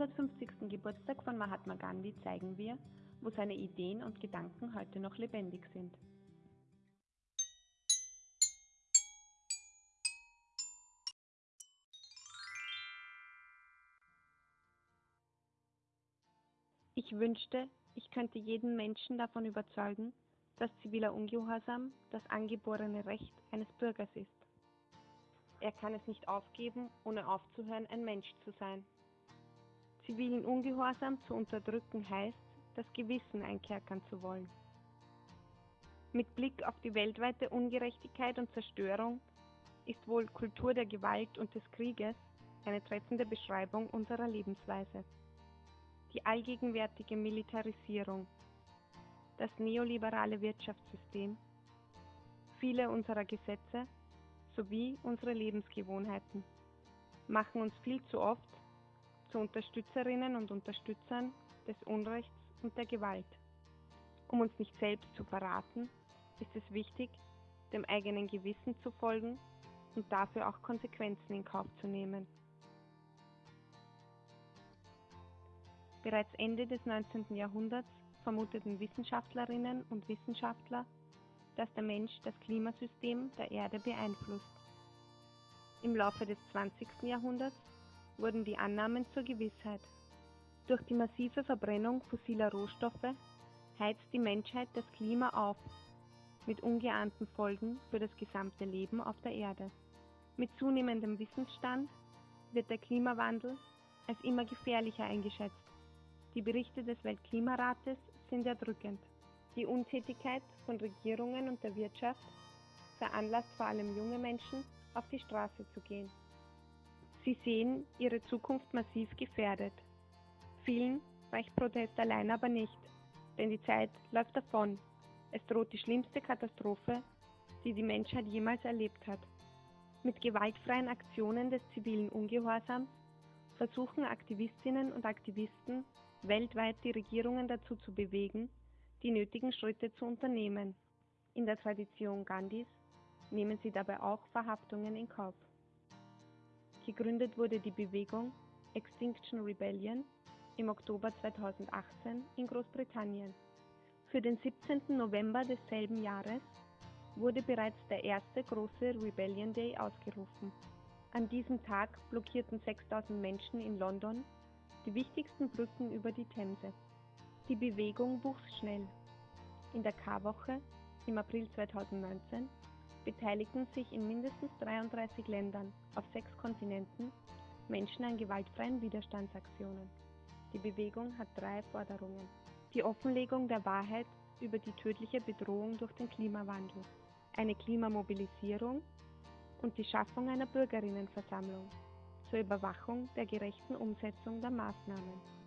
150. Geburtstag von Mahatma Gandhi zeigen wir, wo seine Ideen und Gedanken heute noch lebendig sind. Ich wünschte, ich könnte jeden Menschen davon überzeugen, dass ziviler Ungehorsam das angeborene Recht eines Bürgers ist. Er kann es nicht aufgeben, ohne aufzuhören, ein Mensch zu sein. Zivilen Ungehorsam zu unterdrücken heißt, das Gewissen einkerkern zu wollen. Mit Blick auf die weltweite Ungerechtigkeit und Zerstörung ist wohl Kultur der Gewalt und des Krieges eine treffende Beschreibung unserer Lebensweise. Die allgegenwärtige Militarisierung, das neoliberale Wirtschaftssystem, viele unserer Gesetze sowie unsere Lebensgewohnheiten machen uns viel zu oft zu Unterstützerinnen und Unterstützern des Unrechts und der Gewalt. Um uns nicht selbst zu verraten, ist es wichtig, dem eigenen Gewissen zu folgen und dafür auch Konsequenzen in Kauf zu nehmen. Bereits Ende des 19. Jahrhunderts vermuteten Wissenschaftlerinnen und Wissenschaftler, dass der Mensch das Klimasystem der Erde beeinflusst. Im Laufe des 20. Jahrhunderts wurden die Annahmen zur Gewissheit. Durch die massive Verbrennung fossiler Rohstoffe heizt die Menschheit das Klima auf, mit ungeahnten Folgen für das gesamte Leben auf der Erde. Mit zunehmendem Wissensstand wird der Klimawandel als immer gefährlicher eingeschätzt. Die Berichte des Weltklimarates sind erdrückend. Die Untätigkeit von Regierungen und der Wirtschaft veranlasst vor allem junge Menschen, auf die Straße zu gehen. Sie sehen ihre Zukunft massiv gefährdet. Vielen reicht Protest allein aber nicht, denn die Zeit läuft davon. Es droht die schlimmste Katastrophe, die die Menschheit jemals erlebt hat. Mit gewaltfreien Aktionen des zivilen Ungehorsams versuchen Aktivistinnen und Aktivisten weltweit die Regierungen dazu zu bewegen, die nötigen Schritte zu unternehmen. In der Tradition Gandhis nehmen sie dabei auch Verhaftungen in Kauf. Gegründet wurde die Bewegung Extinction Rebellion im Oktober 2018 in Großbritannien. Für den 17. November desselben Jahres wurde bereits der erste große Rebellion Day ausgerufen. An diesem Tag blockierten 6000 Menschen in London die wichtigsten Brücken über die Themse. Die Bewegung wuchs schnell. In der Karwoche im April 2019 beteiligten sich in mindestens 33 Ländern auf sechs Kontinenten Menschen an gewaltfreien Widerstandsaktionen. Die Bewegung hat drei Forderungen. Die Offenlegung der Wahrheit über die tödliche Bedrohung durch den Klimawandel, eine Klimamobilisierung und die Schaffung einer Bürgerinnenversammlung zur Überwachung der gerechten Umsetzung der Maßnahmen.